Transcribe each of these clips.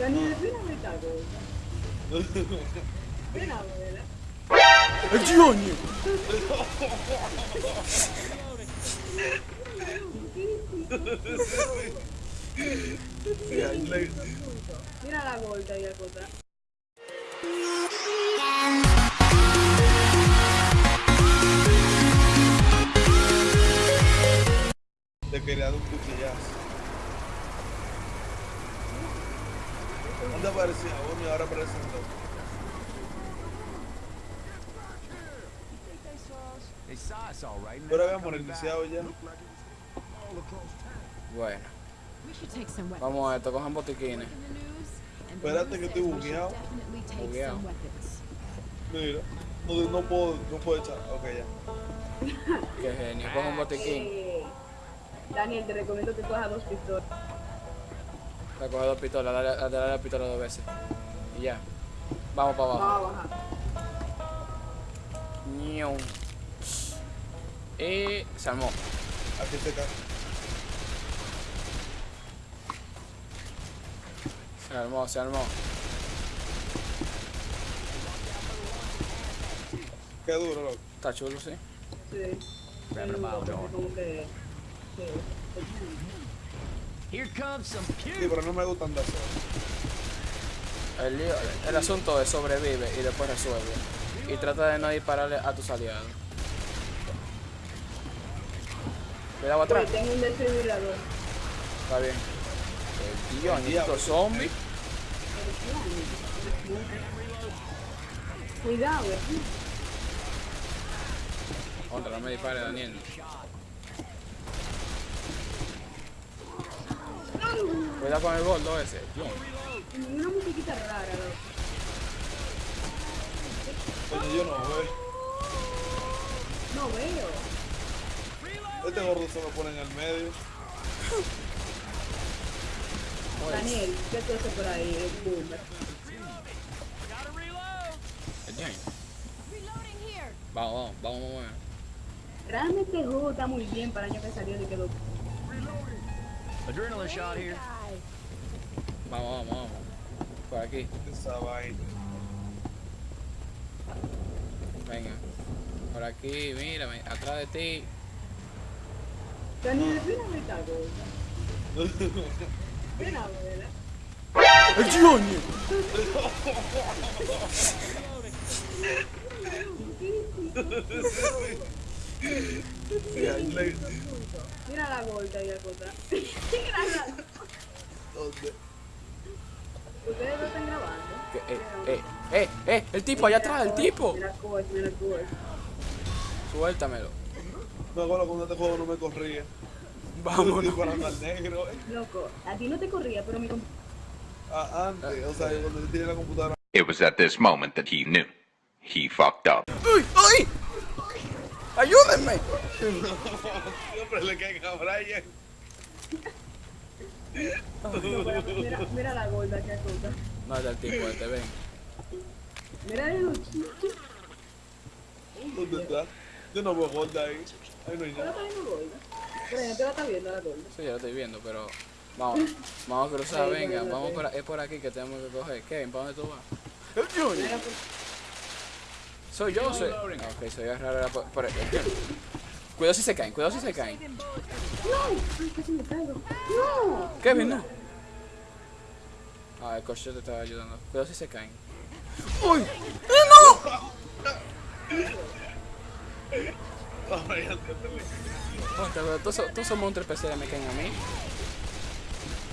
Daniel, ven a ver esta cosa. Ven a verla. ¡El Johnny! Mira la gorda y la cosa. Te quería dar un cuchillazo. ¿Dónde aparecía uno y ahora aparecen dos? They're habíamos reiniciado ya. Bueno, vamos a esto, cojan botiquines. Espérate que estoy bugueado. Bugueado. Mira, no, no puedo, no puedo echar. Ok, ya. Qué genio, coja un botiquín. Daniel, te recomiendo que cojas dos pistolas. Recoge dos pistolas, dale, dale, la pistola dos veces. Y ya. Vamos para abajo. Vamos a bajar. Ñiu. Y se armó. Aquí se cae. Se armó, se armó. Qué duro, loco. Está chulo, sí. Sí. It a mile Sí, pero no me gustan de eso. El, lío- el asunto es sobrevive y después resuelve. Y trata de no dispararle a tus aliados. Cuidado atrás. Tengo un desfibrilador. Está bien. El tío, diablo. estos zombies. Cuidado, eh. Contra, no me dispare, Daniel. Cuidado con el gordo ese. Una musiquita rara, loco. Coño, yo no veo. No veo. Este gordo se me pone en el medio. Daniel, ¿qué tú haces por ahí? El boomer. Vamos, vamos, vamos, vamos. Realmente el juego está muy bien para el año que salió y quedó. Adrenaline shot here. Vamos, vamos, vamos. Por aquí. Esa vaina. Venga. Por aquí, mírame. Atrás de ti. Daniel, ven a ver esta. Ven a verla. ¡El Sí, ahí Mira la gorda y la cosa. Mira ¿Dónde? Ustedes lo están grabando. Eh, eh, eh, eh, el tipo allá atrás, el tipo. Mira Coach, mira Coach. Suéltamelo. Me acuerdo cuando este juego no me corría. Al negro. eh. Loco, a ti no te corría, pero mi comp- Ah, antes, o sea, cuando yo tenía la computadora. It was at this moment that he knew. He fucked up. ¡Uy! ¡Ay! ¡Ayúdenme! Siempre le caen a Brian. mira, mira la gorda que. No, es del tipo este, ven. Mira los chichos. ¿Dónde está? Yo no veo gorda ahí. Ahí no hay ¿Tú la nada. estás viendo gorda? La estás viendo la gorda. Sí, yo lo estoy viendo, pero... Vamos, vamos a cruzar, Sí, venga. Vamos por, es por aquí que tenemos que coger. Kevin, ¿para dónde tú vas? El Junior. Soy yo, soy... Ok, soy era por, por. Cuidado si se caen, cuidado si se caen. Ay, casi me caigo. ¡No! Kevin, no. Ah, el coche te estaba ayudando. Cuidado si se caen. ¡Uy! ¡Eh, no! Todos, esos- monstruos especiales me caen a mí.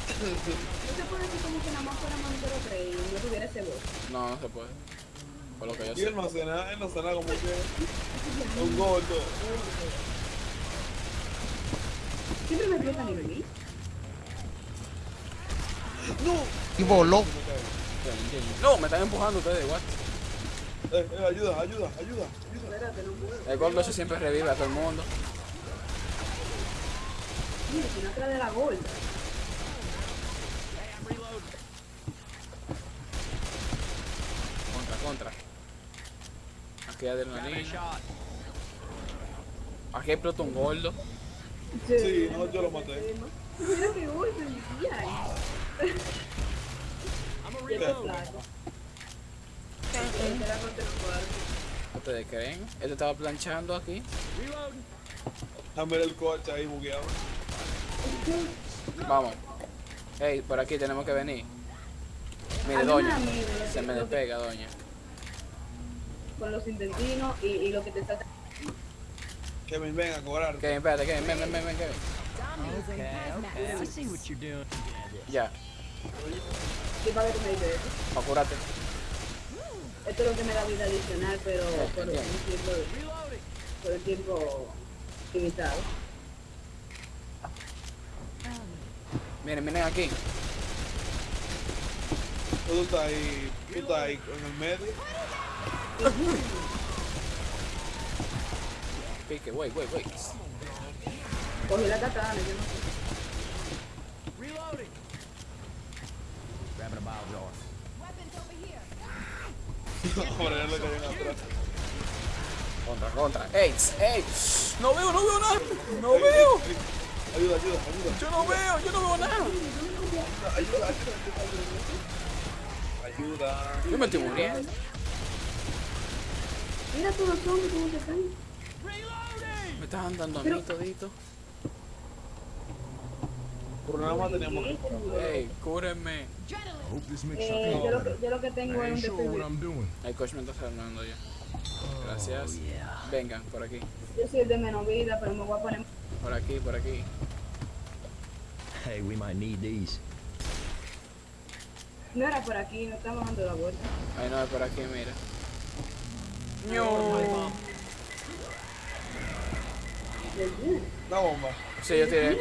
No se puede decir como que nada más fuera Montero 3 y no tuviera ese voz. No, no se puede. Por lo que yo Y sé. él no hace nada, él no hace nada como que un gordo. Siempre me explotan en mí. Y voló. No, me están empujando ustedes, what? Eh, eh, ayuda, ayuda, ayuda, ayuda. Espérate, no puedo. El gordo ese siempre revive a todo el mundo. Mira, si no atrás de la gorda. Contra, contra. Aquí hay adrenalina. Shot. Aquí explota un gordo. Sí, no, yo lo maté. Mira que gordo, el cuarto. ¿Ustedes creen? Este estaba planchando aquí. Dame el coche ahí bugueado. Vamos. Ey, por aquí tenemos que venir. Mire, doña. Se me despega, doña. Con los intestinos y, y lo que te salta. Kevin, ven a cobrar. Kevin, espérate, Kevin, ven, ven, ven, ven, Kevin. Okay, okay. I see what you're doing. Ya, ¿Qué para que me dices eso? curarte. Esto es lo que me da vida adicional, pero por entiendo. tiempo, por un tiempo limitado. Miren, miren aquí. Tú estás ahí, tú estás ahí en el medio. Pique, wait, wait, wait. Cogí la katana, yo no sé. Reloading. Grabbing a bile jar. Ya le caen atrás. Contra, contra. Ey, ey. No veo, no veo nada. No veo. Ayuda, ayuda, ayuda. Yo no veo, yo no veo nada. Ayuda, ayuda, ayuda. Ayuda. Yo me estoy muriendo. Mira todos los zombies cómo se caen. Me están dando a mí todito. Por nada más teníamos que Ey, cúrenme. Eh, yo, lo que, yo lo que tengo es un doing. El coach me está salvando ya. Gracias. Vengan, por aquí. Yo soy el de menos vida, pero me voy a poner. Por aquí, por aquí. Hey, we might need these. No era por aquí, no estamos dando la vuelta. Ay, no, es por aquí, mira. Una bomba. Sí, yo tiré.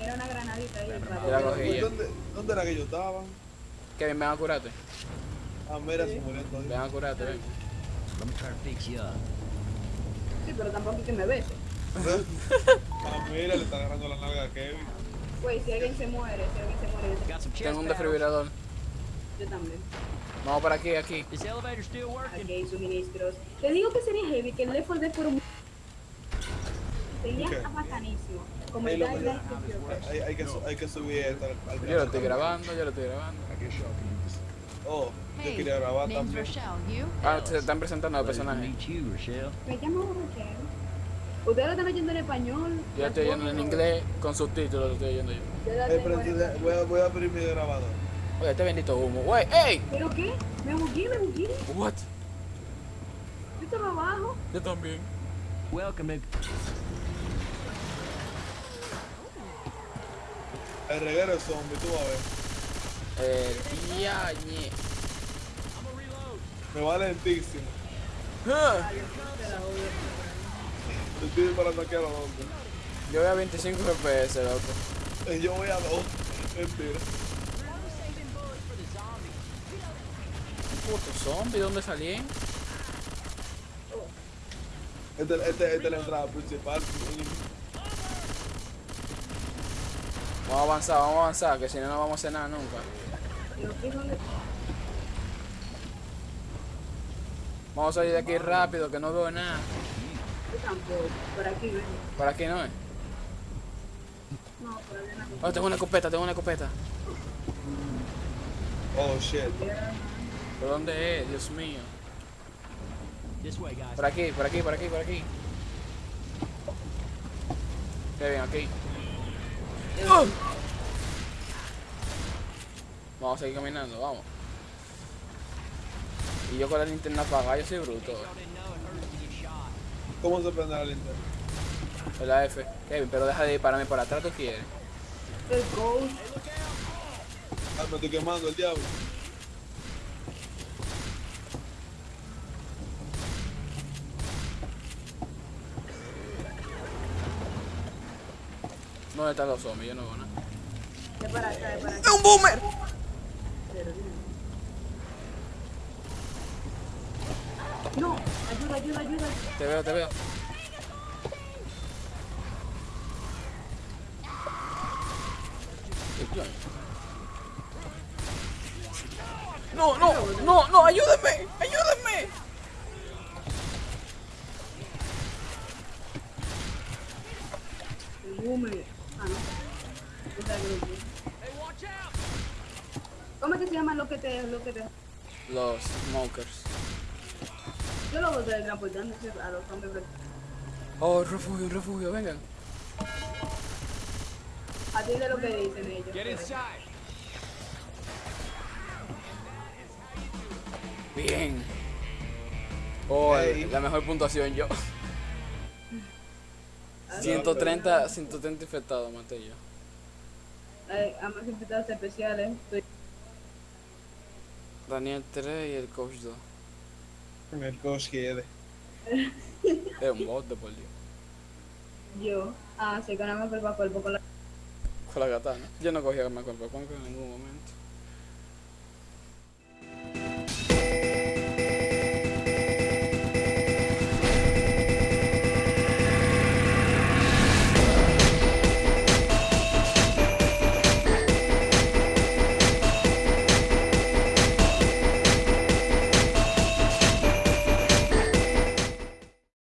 Era una granadita ahí. La cogí. ¿Dónde, ¿Dónde era que yo estaba? Kevin, ven a curarte. Ah, mira, se murió todavía. Ven a curarte, ven. Sí, pero tampoco es que me bese. Ah, mira, le está agarrando la nalga a Kevin. Güey, si alguien se muere, si alguien se muere, Tengo un desfibrilador. yo también. Vamos por aquí, aquí. Is the elevator still working? Aquí hay suministros. Te digo que sería heavy, que el Left 4 Dead por un... Sería Ok. bacanísimo. Como Ahí el lo- Dying Light que yo- Hay, hay, que, hay que subir esto al, al Yo lo estoy grabando, yo lo estoy grabando. Oh, yo Hey, quería grabar name's también. Rochelle. You? Ah, se están presentando los personajes. meet you, Rochelle. Me llamo Raquel. Ustedes lo están oyendo en español. Yo lo estoy oyendo en inglés con subtítulos, lo estoy oyendo yo. Eh, pero entonces voy, a, voy a abrir mi grabador. Oye, este bendito humo. Wey, ey. ¿Pero qué? Me bugué, me bugué. What? Yo estaba abajo. Yo también. Welcome to El reguero es zombie, tú vas a ver. El diañe. Me va lentísimo. Te estoy disparando aquí a los hombres. Yo voy a 25 FPS, loco. Eh, Yo voy a dos. Mentira. Puto zombie, ¿dónde salí? Esta este, este es la entrada principal. Vamos a avanzar, vamos a avanzar, que si no, no vamos a hacer nada nunca. Vamos a salir de aquí rápido, que no veo nada. Tampoco. Por aquí ven. Por aquí no es. No, por allá no. Oh, tengo una escopeta, tengo una escopeta. Oh shit. ¿Por dónde es? Dios mío. this way, guys. Por aquí, por aquí, por aquí, por aquí. Qué bien, aquí. ¡Oh! Vamos a seguir caminando, vamos. Y yo con la linterna apagada, yo soy bruto. ¿Cómo se prende la linterna? Es la F. Kevin, pero deja de dispararme por atrás, ¿tú quieres? El ghost. Ah, me estoy quemando el diablo. ¿Dónde están los zombies? Yo no veo nada. De para acá, para acá. ¡Es un boomer! Pero dime. No, ayuda, ayuda, ayuda. Te veo, te veo. No, no, no, no, ayúdenme, ayúdenme. Ah. ¿Cómo es que se llaman los que te, los que te... Los smokers. Yo lo voy a transportando a los hombres. pero Oh, refugio, refugio, vengan. A ti de lo que dicen ellos. pero- Bien. Oh, Ey. la mejor puntuación yo. 130, 130 infectados maté yo. Hay ambos invitados especiales. Daniel 3 y el coach 2. Coach quiere. Es un bot de por Dios. yo. Ah, sí, con el cuerpo a cuerpo con la... Con la katana. Yo no cogía arma cuerpo a cuerpo en ningún momento.